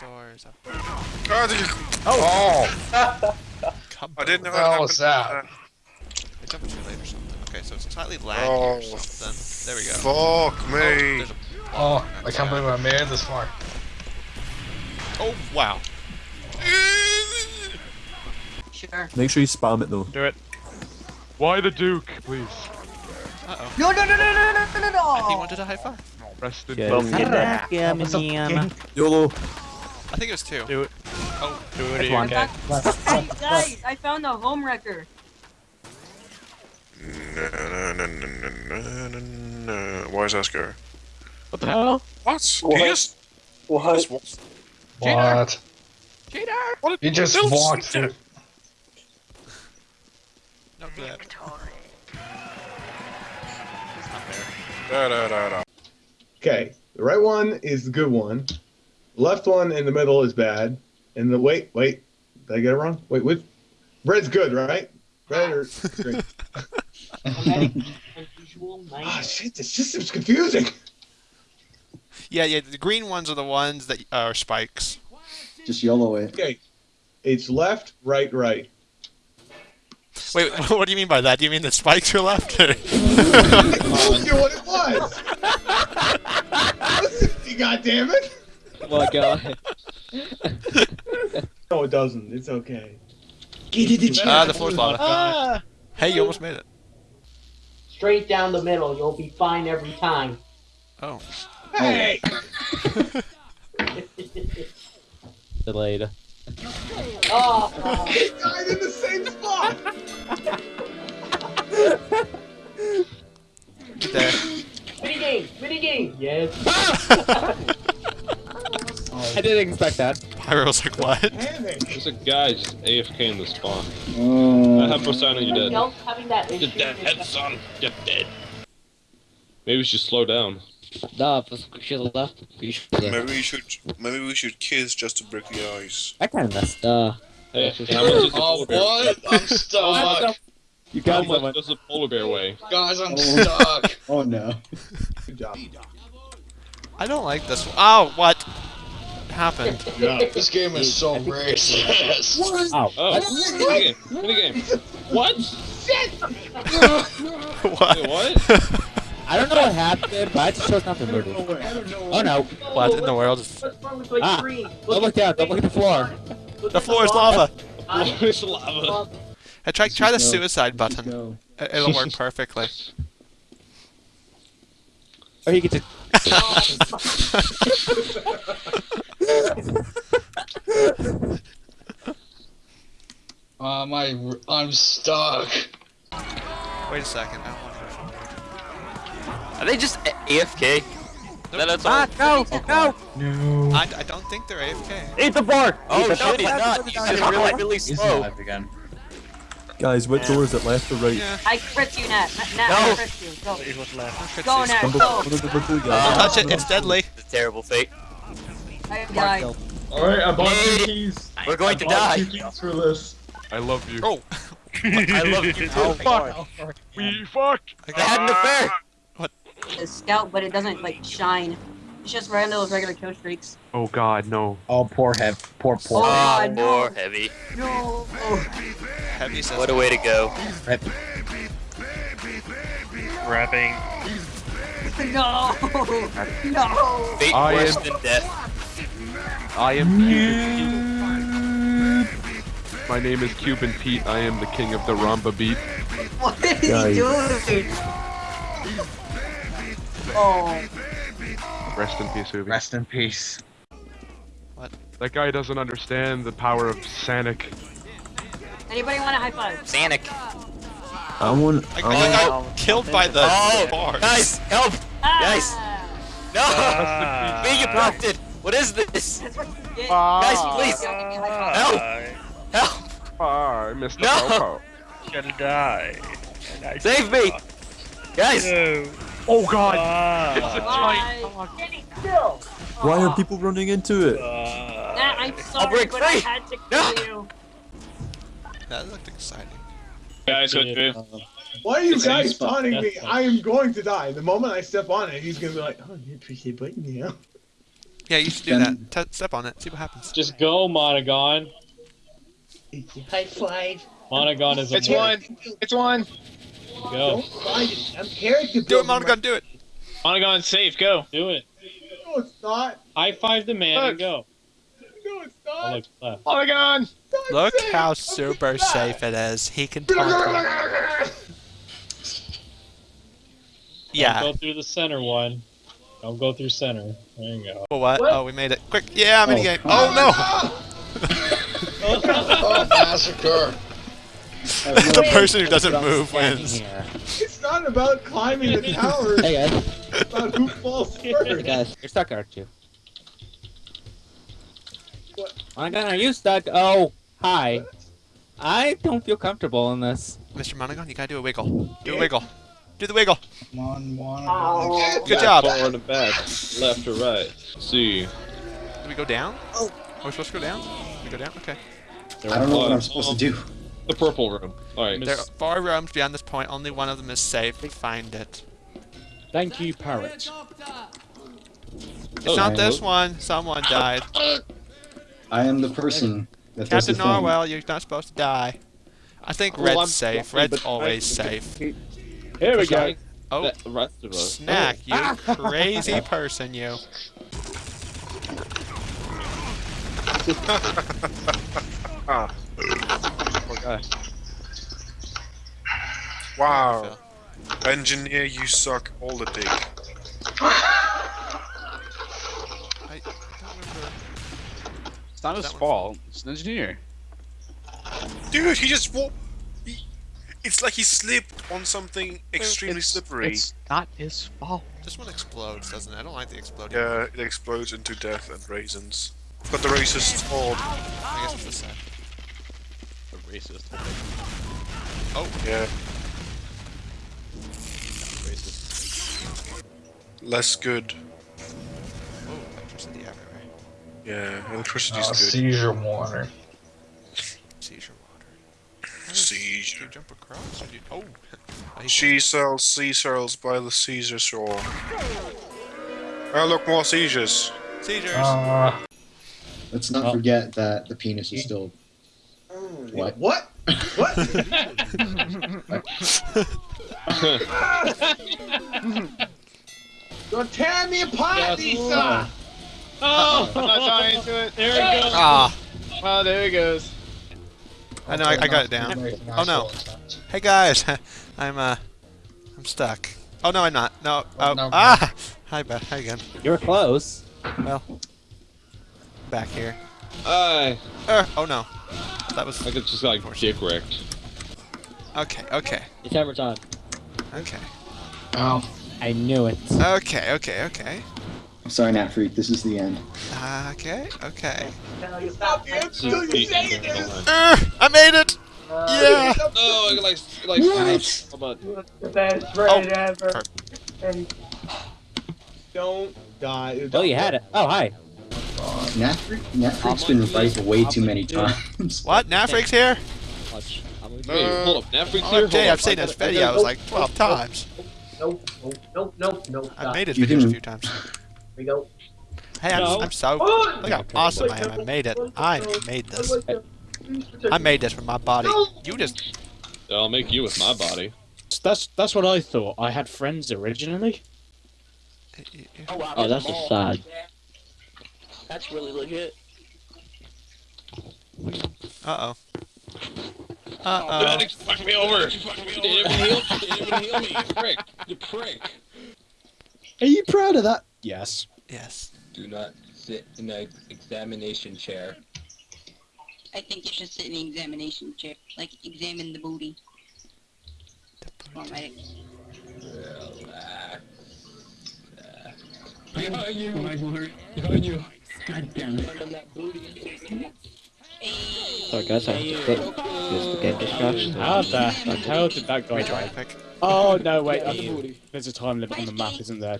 Doors up. God, you- oh. oh, Come I didn't know What how was that? happened. I jumped too late or something. Okay, so it's slightly laggy Oh, or something. There we go. Fuck Oh, me. there's a- oh, I can't believe I made it this far. oh, wow. Sure. Make sure you spam it though. Do it. Why the Duke, please? Uh-oh. No, no, no, no, no, no, no, no! He wanted a high five. Rest in Yeah. peace. YOLO. I think it was two. Do it. Oh, Do it, I you okay? found- Hey, guys, I found a home wrecker. No, no, no, no, no, no, no, no. Why is that scary? What the hell? What? What? He just, What? just walked- What? Cheater! what You just Bill walked Smith. through. Not that. Da, da, da, da. Okay, the right one is the good one. The left one in the middle is bad. And the wait, wait, did I get it wrong? Wait, which? Red's good, right? Red or green? Unusual Ah, shit, the system's confusing. Yeah, yeah, the green ones are the ones that are spikes. Just YOLO it. Okay, it's left, right, right. Wait, what do you mean by that? Do you mean the spikes are left? Or... I told you what it was. Listen, you goddamn it! Oh my god. No, it doesn't. It's okay. Ah, the floor's lava. Ah! Hey, you almost made it. Straight down the middle, you'll be fine every time. Oh. Hey! Delayed. Oh, He died in the same spot. Get there. mini game, mini game. Yes. I didn't expect that. Pyro's like, what? There's a guy just AFK in the spawn. Oh. I have Persona, you're Everybody dead. else having that You're dead, son. You're dead. Maybe we should slow down. Nah, we should have left. We should Maybe we should, maybe we should kiss just to break the ice. I kind of messed up. Hey, how much does a Oh, polar bear what? I'm stuck. You How got much someone. does a polar bear weigh? Guys, I'm oh. stuck. Oh no. Good job. I don't like this one. Oh, what happened? This game is so racist. Ow. Oh, minigame, minigame. What? what? Wait, what? I don't know what happened, but I just chose not to move. Oh no. what in the world? What's wrong with my Ah. Don't look down, don't look at the floor. The floor is lava. It's lava. I try, try the suicide button. It- It'll work perfectly. Or you get to. Uh, my, I'm stuck. Wait a second. I don't want to. Are they just A- AFK? No, that's all. Ah, no, no. No. I, I don't think they're AFK. Eat the board. Oh, Eat the shit, he's not. He's just really, really slow. Guys, which door is it, left or right? Yeah. I crit you, Nat. Nat, No. I crit you. Go. He's what's left. Go, Nat, go. what is number two, Don't touch it. It's deadly. It's a terrible fate. I am died. Alright, I bought Hey, two keys. We're going I to die. two keys for this. I love you. Oh, I love you too. Oh, fuck. We fuck. I had an affair. What? The scout, but it doesn't like shine. It's just right under those regular kill streaks. Oh god, no. Oh, poor heavy, Poor, poor. Oh, God, no. More heavy. No. Oh. heavy says. What a way to go. Rapping. No. No. Fate I worse am- than death. I am Cuban Pete. My name is Cuban Pete. I am the king of the rumba beat. What is he Guys. doing? Oh. Rest in peace, Ubi. Rest in peace. What? That guy doesn't understand the power of Sanic. Anybody want a high five? Sanic. I want. I, I I want got killed by the Oh, bars. guys, help! Guys. Ah, No! Being abducted! What is this? That's what you get. Guys, please! Don't give me a high. Help! Help! Ah, Mr. No. Popo. Gonna die. Save me! Guys! Oh god! Ah. Why? Getting still. Why are people running into it? Ah. Nah, I'm sorry, break but I free. had to No. you. That looked exciting. Guys, Why are you It's guys any taunting me? fine. I am going to die. The moment I step on it, he's gonna be like, "Oh, you push the button now." Yeah, you should do Then- that. T- step on it. See what happens. Just go, Monogon. High five. Monogon is a It's one. It's one. Go. Find it. I'm character Do it, building Monogon. Do it. Monogon's safe. Go. Do it. No, it's not. High five the man and go. No, it's Oh, not. look, left. Monogon. Look how super safe it is. He can talk. Yeah. go through the center one. Don't go through center. There you go. Well, what? What? Oh, we made it. Quick. Yeah, I'm in the Oh, game. fuck. Oh, Oh, massacre. no. the person who doesn't move wins. here. It's not about climbing the towers. Hey guys, It's about who falls hey first. guys, you're stuck, aren't you? What? Monogon, are you stuck? Oh, hi. I don't feel comfortable in this. Mr. Monogon, you gotta do a wiggle. Do a wiggle. Do the wiggle. Come on, one. Oh. Good job. Forward and back, left or right. See. Do we go down? Oh. Are we supposed to go down? We go down? Okay. I don't know what I'm supposed to do. The purple room. Alright. There are four rooms beyond this point. Only one of them is safe. We Find it. Thank you, parrot. It's Oh, not right. this one. Someone died. I am the person that does the Captain thing. Norwell, you're not supposed to die. I think Well, Red's I'm safe. Red's always safe. Here we go. Oh, The rest of us. snack, you crazy person, you. Ah, Poor guy. wow. Engineer, you suck all the dick. I, I don't remember. It's not his That fault. It's an engineer. Dude, he just walked. He, it's like he slipped on something extremely It's- slippery. It's not his fault. This one explodes, doesn't it? I don't like the exploding. Yeah, it explodes into death and raisins. Got the racist fault. I guess it's the set. A racist. Oh, Yeah, Racist. less good. oh, electricity everywhere. Yeah, electricity's Uh, good. seizure warner. Seizure water. Do you Seizure. jump across? Or do you... Oh. I hate She sells sea cells by the Caesar shore. Oh, look, more seizures. Seizures. Uh, Let's not Oh. forget that the penis is still. What? What? What? You're tearing me apart, Yes. Lisa! Oh, I'm not dying to it. There we go. ah. Oh, there he goes. I know, I, I got it down. Oh no. Hey guys, I'm uh, I'm stuck. Oh no, I'm not. No. Oh, no. ah. Hi, Beth. Hi again. You're close. Well, back here. I, Er, oh no. That was I could just like dick wrecked. okay. Okay. Your timer's on. Okay. Oh. I knew it. Okay. Okay. Okay. I'm sorry, Nat Freak. This is the end. Okay. Okay. Tell you stop. Until you say it is! Er, I made it. Yeah. No, I like like. What? How about The best raid Oh, ever. perfect. And Don't die. Oh, you had it. Oh, hi. Nat Freak, Nat Freak's been revived way too many times. What? Nafrig's here? Watch. I'm gonna Hey, hold up, Netflix Oh, here. Jay, hold I've seen this video like 12 times. nope, nope, nope, nope, nope. I've made his You videos a few times. Here we go. Hey, I'm, No. I'm so. Oh! Look how awesome I am. I made it. I made this. I made this with my body. You just. I'll make you with my body. That's that's what I thought. I had friends originally. Oh, that's a sad. That's really legit. Uh oh. Uh oh. Medics, fuck me over. You didn't even heal. Didn't even heal me. You prick. You prick. Are you proud of that? Yes. Yes. Do not sit in an examination chair. I think you should sit in the examination chair. Like, examine the booty. Come on, medic. Relax. Behind you. Behind you. God damn it. Sorry guys, I have to quit. Because the game just crashed. How the hell did that guy die? Oh no, wait. There's a time limit on the map, isn't there?